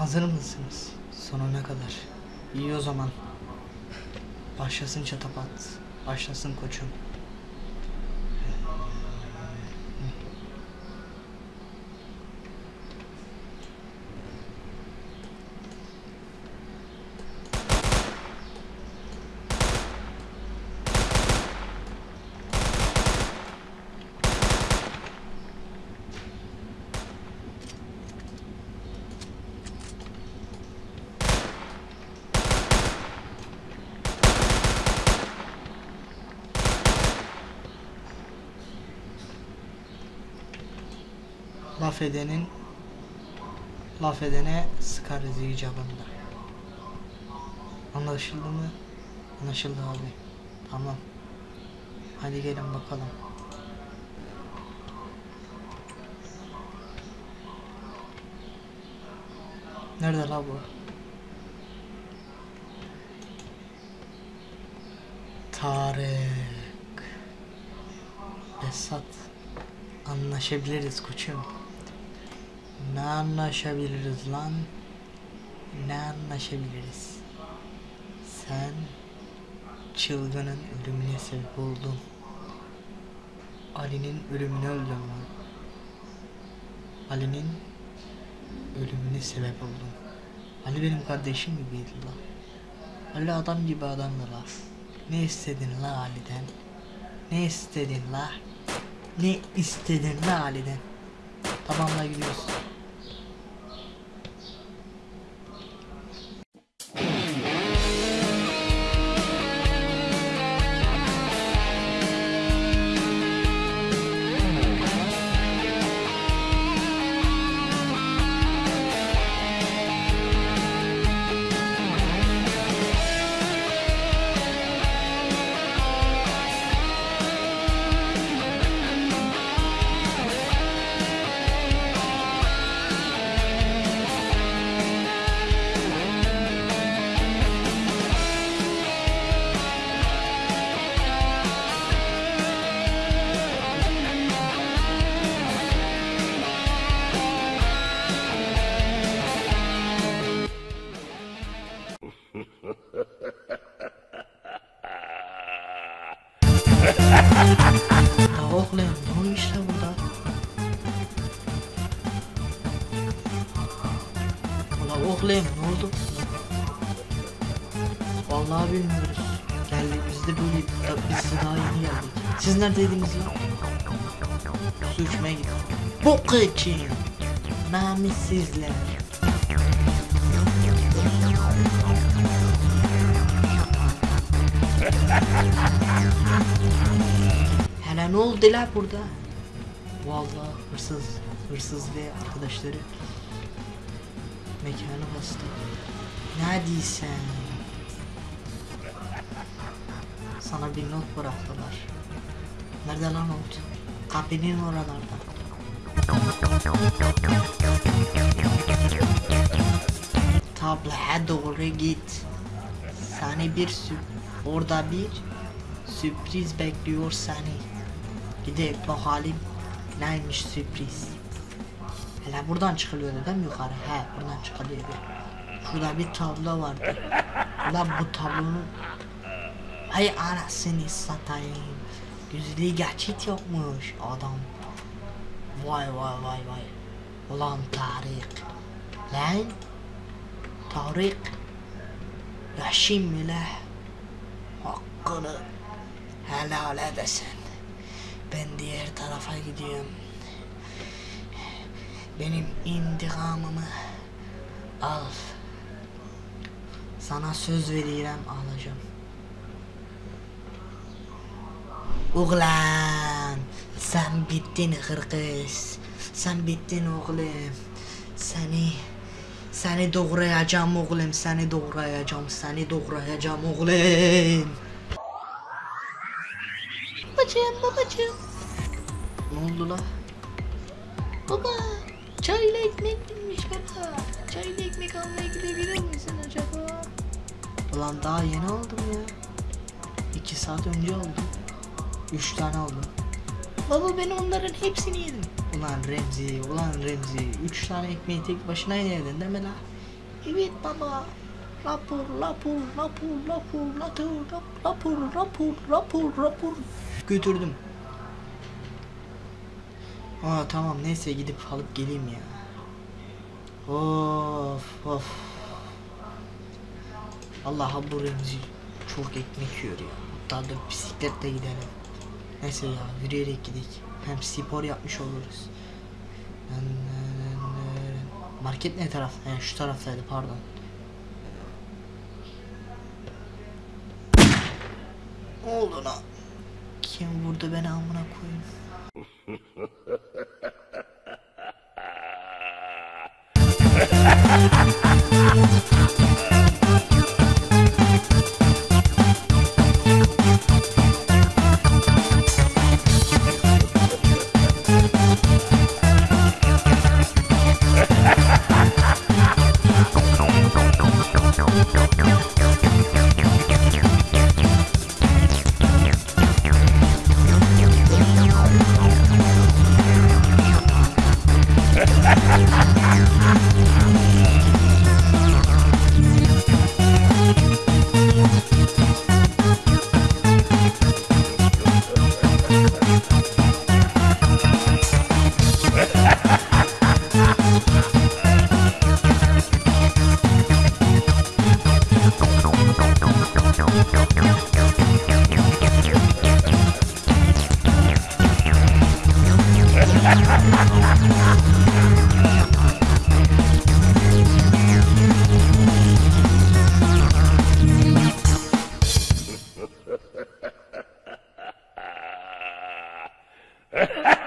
Hazır mısınız? Sonuna kadar. İyi o zaman. Başlasın çatapat. Başlasın koçum. Laf edenin laf edene sıkarız icabında. Anlaşıldı mı? Anlaşıldı abi. Tamam. Hadi gelin bakalım. Nerede la bu? Tarık. Esat. Anlaşabiliriz koçum. Ne anlaşabiliriz lan? Ne anlaşabiliriz? Sen çılgının ölümüne sebep oldun. Ali'nin ölümünü öldün lan. Ali'nin ölümüne sebep oldun. Ali benim kardeşim gibiydi lan. Ali adam gibi adamdı la. Ne istedin la Ali'den? Ne istedin la? Ne istedin la Ali'den? Tamamla gidiyoruz. Ya oğlum ne oluyor işte burada? Ulan oğlum ne oldu? Vallahi bilmiyoruz. Geldik biz de böyle biz de daha yeni geldik. Siz neredeydiniz lan? Su içmeye gittim. Bu için. Namussuzlar. Hele ne oldu la burada? Vallahi hırsız, hırsız ve arkadaşları mekanı bastı. Ne diysen? Sana bir not bıraktılar. Nerede lan not? Kapının oralarda. Tablaya doğru git. Seni bir sü orada bir sürpriz bekliyor seni. Gidip bakalım neymiş sürpriz. Hele buradan çıkılıyordu değil mi yukarı? He buradan çıkılıyordu. Şurada bir tablo vardı. Ulan bu tablonun Ay anasını satayım. Yüzlü geçit yokmuş adam. Vay vay vay vay. Ulan Tarık. Lan. Tarık. Mı la? Hakkını helal edesin. Ben diğer tarafa gidiyorum. Benim intikamımı al. Sana söz veriyorum alacağım. Oğlan sen bittin hırkız. Sen bittin oğlum. Seni seni doğrayacağım oğlum. Seni doğrayacağım. Seni doğrayacağım oğlum. Babacığım babacığım. Ne oldu la? Baba çayla ekmek binmiş baba. Çayla ekmek almaya gidebilir misin acaba? Ulan daha yeni aldım ya. İki saat önce oldu. Üç tane aldım. Baba ben onların hepsini yedim. Ulan Remzi, ulan Remzi. Üç tane ekmeği tek başına yedin değil mi la? Evet baba. Rapor, rapor, rapor, rapor, rapor, rap- rapor, rapor, rapor, rapor. Götürdüm. Aa tamam neyse gidip alıp geleyim ya. Of of. Allah bu Remzi çok ekmek yiyor ya. Hatta da bisikletle gidelim. Neyse ya yürüyerek gidelim. Hem spor yapmış oluruz. Market ne taraf? He şu taraftaydı pardon. Ne oldu lan? Kim vurdu beni amına koyun. Ha ha ha ha ha! Ha ha!